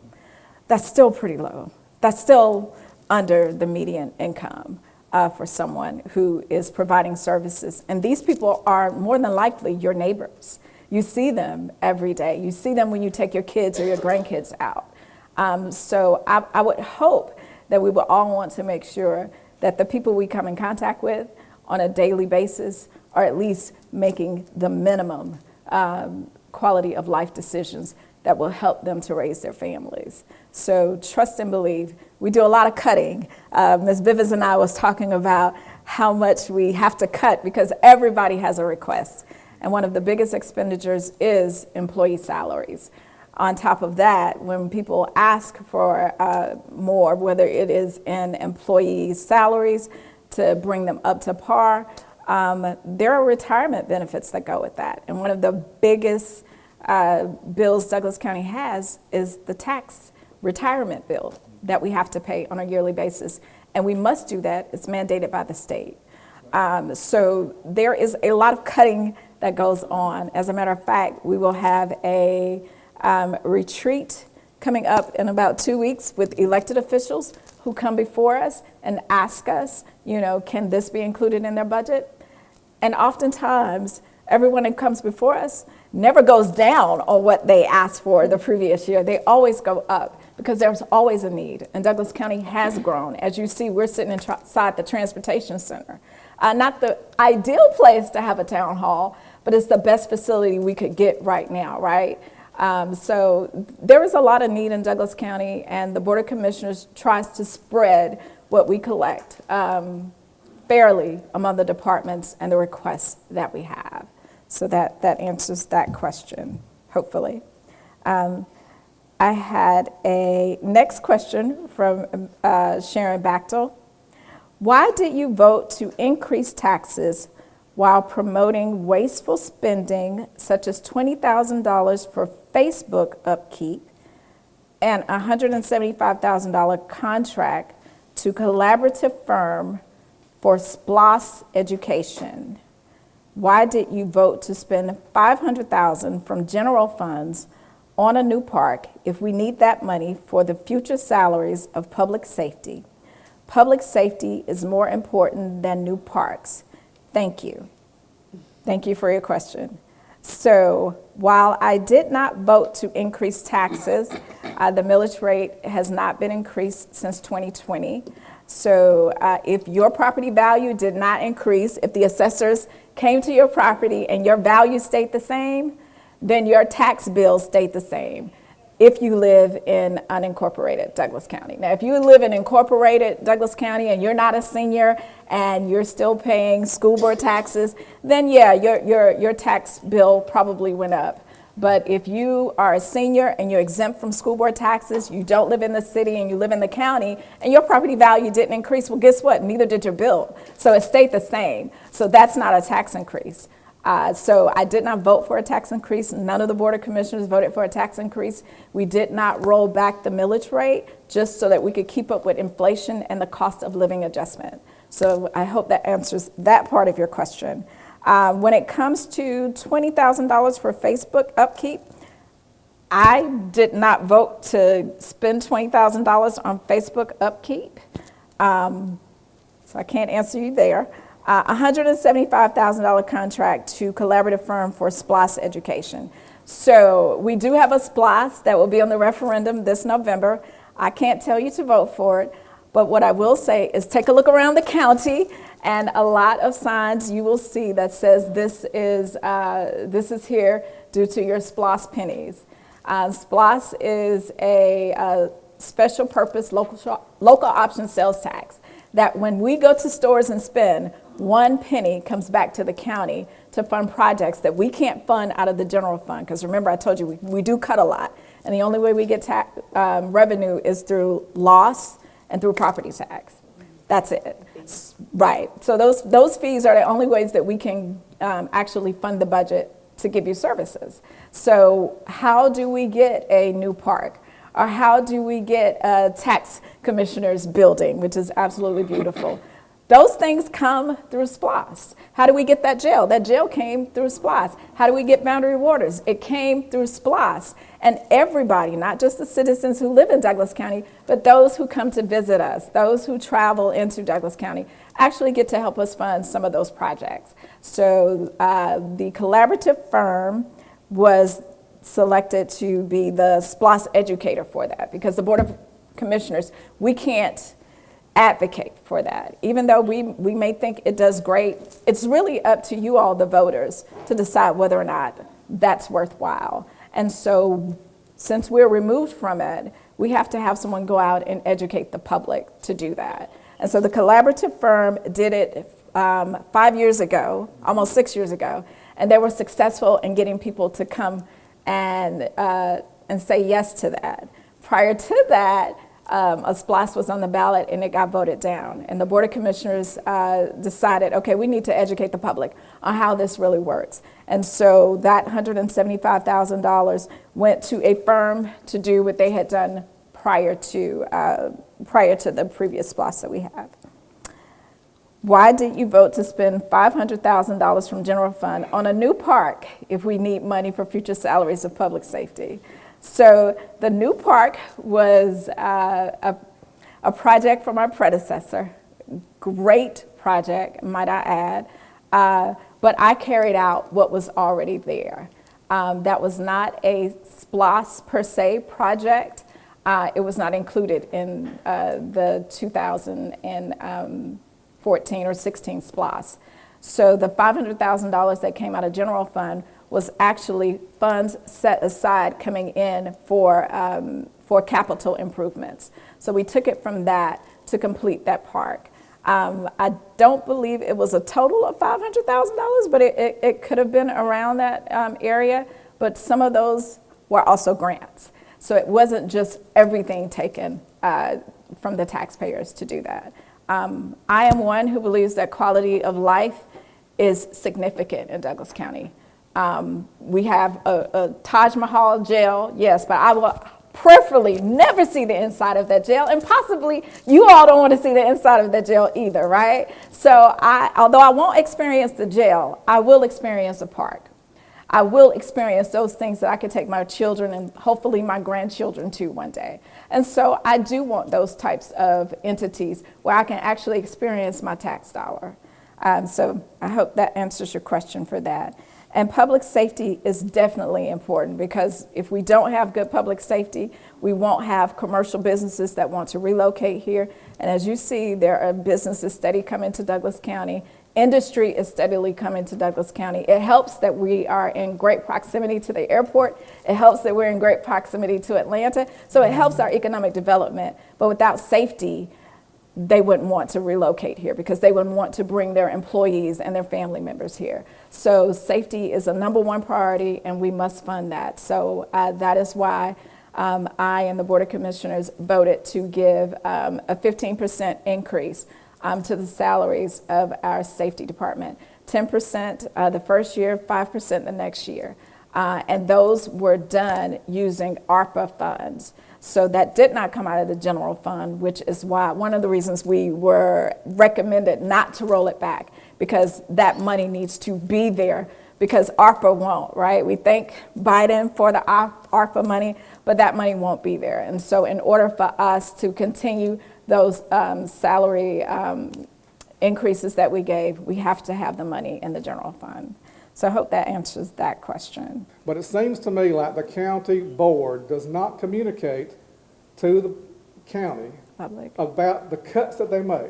That's still pretty low. That's still under the median income uh, for someone who is providing services. And these people are more than likely your neighbors. You see them every day. You see them when you take your kids or your grandkids out. Um, so I, I would hope that we would all want to make sure that the people we come in contact with on a daily basis are at least making the minimum um, quality of life decisions that will help them to raise their families. So trust and believe. We do a lot of cutting. Uh, Ms. Bivens and I was talking about how much we have to cut because everybody has a request. And one of the biggest expenditures is employee salaries. On top of that, when people ask for uh, more, whether it is in employee salaries to bring them up to par, um, there are retirement benefits that go with that. And one of the biggest uh, bills Douglas County has is the tax retirement bill that we have to pay on a yearly basis. And we must do that, it's mandated by the state. Um, so there is a lot of cutting that goes on. As a matter of fact, we will have a um, retreat coming up in about two weeks with elected officials who come before us and ask us, you know, can this be included in their budget? And oftentimes, everyone who comes before us never goes down on what they asked for the previous year. They always go up because there's always a need. And Douglas County has grown. As you see, we're sitting inside the transportation center. Uh, not the ideal place to have a town hall, but it's the best facility we could get right now, right? Um, so there is a lot of need in Douglas County, and the Board of Commissioners tries to spread what we collect um, fairly among the departments and the requests that we have. So that, that answers that question, hopefully. Um, I had a next question from uh, Sharon Bachtel. Why did you vote to increase taxes while promoting wasteful spending such as $20,000 for Facebook upkeep and $175,000 contract to collaborative firm for SPLOST education? Why did you vote to spend 500,000 from general funds on a new park if we need that money for the future salaries of public safety? Public safety is more important than new parks. Thank you. Thank you for your question. So while I did not vote to increase taxes, uh, the millage rate has not been increased since 2020. So uh, if your property value did not increase, if the assessors came to your property and your value stayed the same, then your tax bill stayed the same if you live in unincorporated Douglas County. Now, if you live in incorporated Douglas County and you're not a senior and you're still paying school board taxes, then yeah, your, your, your tax bill probably went up. But if you are a senior and you're exempt from school board taxes, you don't live in the city and you live in the county, and your property value didn't increase, well, guess what? Neither did your bill. So it stayed the same. So that's not a tax increase. Uh, so I did not vote for a tax increase. None of the Board of Commissioners voted for a tax increase. We did not roll back the millage rate just so that we could keep up with inflation and the cost of living adjustment. So I hope that answers that part of your question. Uh, when it comes to $20,000 for Facebook upkeep, I did not vote to spend $20,000 on Facebook upkeep. Um, so I can't answer you there uh, $175,000 contract to collaborative firm for SPLOST education. So we do have a SPLOST that will be on the referendum this November. I can't tell you to vote for it, but what I will say is take a look around the county and a lot of signs you will see that says this is, uh, this is here due to your SPLOST pennies. Uh, SPLOST is a, a special purpose local, local option sales tax that when we go to stores and spend, one penny comes back to the county to fund projects that we can't fund out of the general fund. Because remember, I told you we, we do cut a lot. And the only way we get tax, um, revenue is through LOST and through property tax. That's it. Right. So those, those fees are the only ways that we can um, actually fund the budget to give you services. So how do we get a new park? Or how do we get a tax commissioner's building, which is absolutely beautiful? Those things come through SPLOST. How do we get that jail? That jail came through SPLOST. How do we get Boundary Waters? It came through SPLOST. And everybody, not just the citizens who live in Douglas County, but those who come to visit us, those who travel into Douglas County, actually get to help us fund some of those projects. So uh, the collaborative firm was selected to be the SPLOST educator for that because the Board of Commissioners, we can't advocate for that. Even though we, we may think it does great, it's really up to you all, the voters, to decide whether or not that's worthwhile. And so since we're removed from it, we have to have someone go out and educate the public to do that. And so the collaborative firm did it um, five years ago, almost six years ago, and they were successful in getting people to come and, uh, and say yes to that. Prior to that, um, a SPLOST was on the ballot and it got voted down. And the Board of Commissioners uh, decided, okay, we need to educate the public on how this really works. And so that $175,000 went to a firm to do what they had done prior to, uh, prior to the previous SPLOST that we have. Why did you vote to spend $500,000 from general fund on a new park if we need money for future salaries of public safety? So the new park was uh, a, a project from our predecessor. Great project, might I add. Uh, but I carried out what was already there. Um, that was not a SPLOST per se project. Uh, it was not included in uh, the 2014 or 16 SPLOST. So the $500,000 that came out of general fund was actually funds set aside coming in for, um, for capital improvements. So we took it from that to complete that park. Um, I don't believe it was a total of $500,000, but it, it, it, could have been around that um, area. But some of those were also grants. So it wasn't just everything taken uh, from the taxpayers to do that. Um, I am one who believes that quality of life is significant in Douglas County. Um, we have a, a Taj Mahal jail, yes, but I will preferably never see the inside of that jail, and possibly you all don't want to see the inside of that jail either, right? So I, although I won't experience the jail, I will experience a park. I will experience those things that I could take my children and hopefully my grandchildren to one day. And so I do want those types of entities where I can actually experience my tax dollar. Um, so I hope that answers your question for that. And public safety is definitely important because if we don't have good public safety, we won't have commercial businesses that want to relocate here. And as you see, there are businesses steady coming to Douglas County. Industry is steadily coming to Douglas County. It helps that we are in great proximity to the airport. It helps that we're in great proximity to Atlanta. So it helps our economic development. But without safety, they wouldn't want to relocate here because they wouldn't want to bring their employees and their family members here. So safety is a number one priority and we must fund that. So uh, that is why um, I and the Board of Commissioners voted to give um, a 15% increase um, to the salaries of our safety department. 10% uh, the first year, 5% the next year. Uh, and those were done using ARPA funds. So that did not come out of the general fund, which is why one of the reasons we were recommended not to roll it back because that money needs to be there because ARPA won't, right? We thank Biden for the ARPA money, but that money won't be there. And so in order for us to continue those um, salary um, increases that we gave, we have to have the money in the general fund. So I hope that answers that question. But it seems to me like the county board does not communicate to the county Public. about the cuts that they make,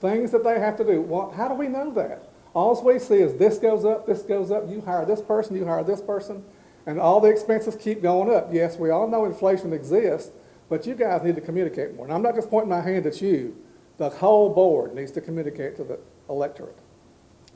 things that they have to do. Well, how do we know that? All we see is this goes up, this goes up, you hire this person, you hire this person, and all the expenses keep going up. Yes, we all know inflation exists, but you guys need to communicate more. And I'm not just pointing my hand at you. The whole board needs to communicate to the electorate.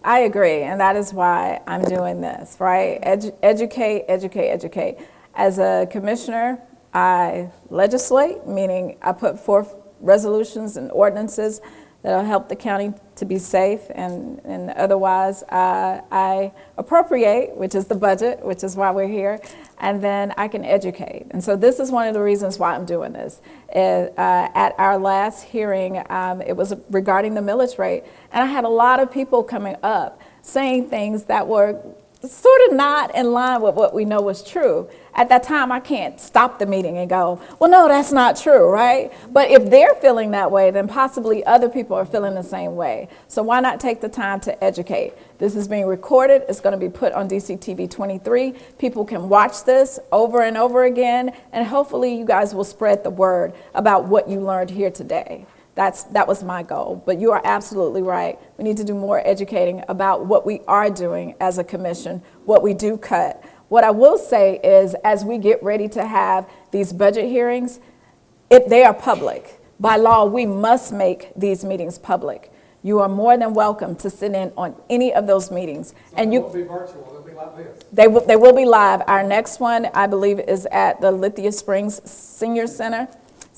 I agree, and that is why I'm doing this, right? Edu educate, educate, educate. As a commissioner, I legislate, meaning I put forth resolutions and ordinances that'll help the county to be safe and, and otherwise uh, I appropriate, which is the budget, which is why we're here, and then I can educate. And so this is one of the reasons why I'm doing this. Uh, at our last hearing, um, it was regarding the millage rate, and I had a lot of people coming up saying things that were sort of not in line with what we know was true. At that time, I can't stop the meeting and go, well, no, that's not true, right? But if they're feeling that way, then possibly other people are feeling the same way. So why not take the time to educate? This is being recorded. It's going to be put on DCTV 23. People can watch this over and over again, and hopefully you guys will spread the word about what you learned here today. That's, that was my goal. But you are absolutely right. We need to do more educating about what we are doing as a commission, what we do cut. What I will say is as we get ready to have these budget hearings, if they are public. By law, we must make these meetings public. You are more than welcome to sit in on any of those meetings. And It won't be virtual, it'll be like this. they will, they will be live. Our next one, I believe, is at the Lithia Springs Senior Center.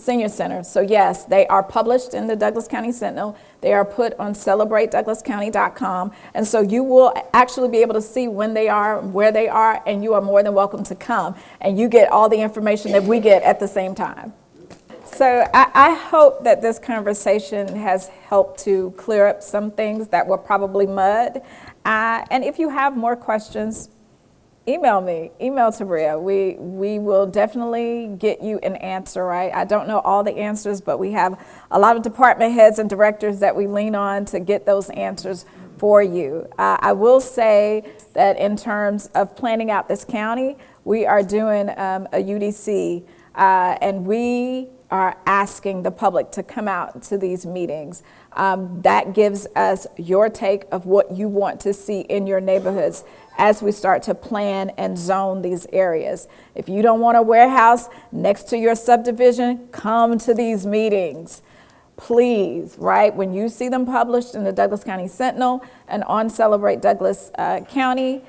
Senior Center. So yes, they are published in the Douglas County Sentinel. They are put on celebratedouglascounty.com. And so you will actually be able to see when they are, where they are, and you are more than welcome to come. And you get all the information that we get at the same time. So I, I hope that this conversation has helped to clear up some things that were probably mud. Uh, and if you have more questions, email me, email Tarenia. We, we will definitely get you an answer, right? I don't know all the answers, but we have a lot of department heads and directors that we lean on to get those answers for you. Uh, I will say that in terms of planning out this county, we are doing um, a UDC, uh, and we are asking the public to come out to these meetings. Um, that gives us your take of what you want to see in your neighborhoods as we start to plan and zone these areas. If you don't want a warehouse next to your subdivision, come to these meetings. Please, right? When you see them published in the Douglas County Sentinel and on Celebrate Douglas uh, County,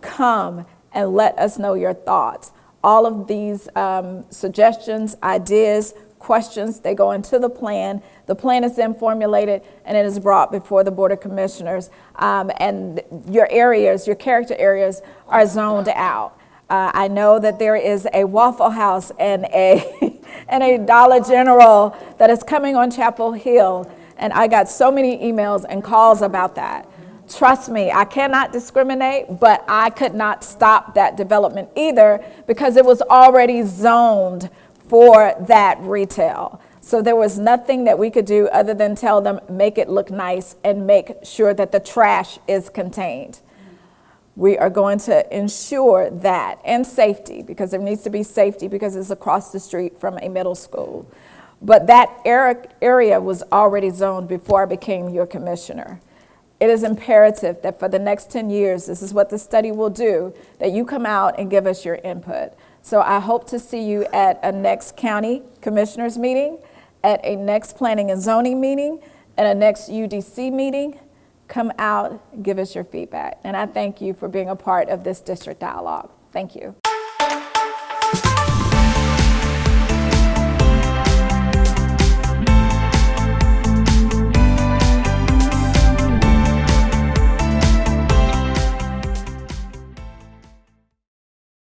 come and let us know your thoughts. All of these um, suggestions, ideas, questions, they go into the plan. The plan is then formulated and it is brought before the Board of Commissioners. Um, and your areas, your character areas are zoned out. Uh, I know that there is a Waffle House and a, and a Dollar General that is coming on Chapel Hill. And I got so many emails and calls about that. Trust me, I cannot discriminate, but I could not stop that development either because it was already zoned for that retail. So there was nothing that we could do other than tell them, make it look nice and make sure that the trash is contained. We are going to ensure that and safety because there needs to be safety because it's across the street from a middle school. But that area was already zoned before I became your commissioner. It is imperative that for the next 10 years, this is what the study will do, that you come out and give us your input. So I hope to see you at a next county commissioners meeting, at a next planning and zoning meeting, at a next UDC meeting. Come out, give us your feedback. And I thank you for being a part of this district dialogue. Thank you.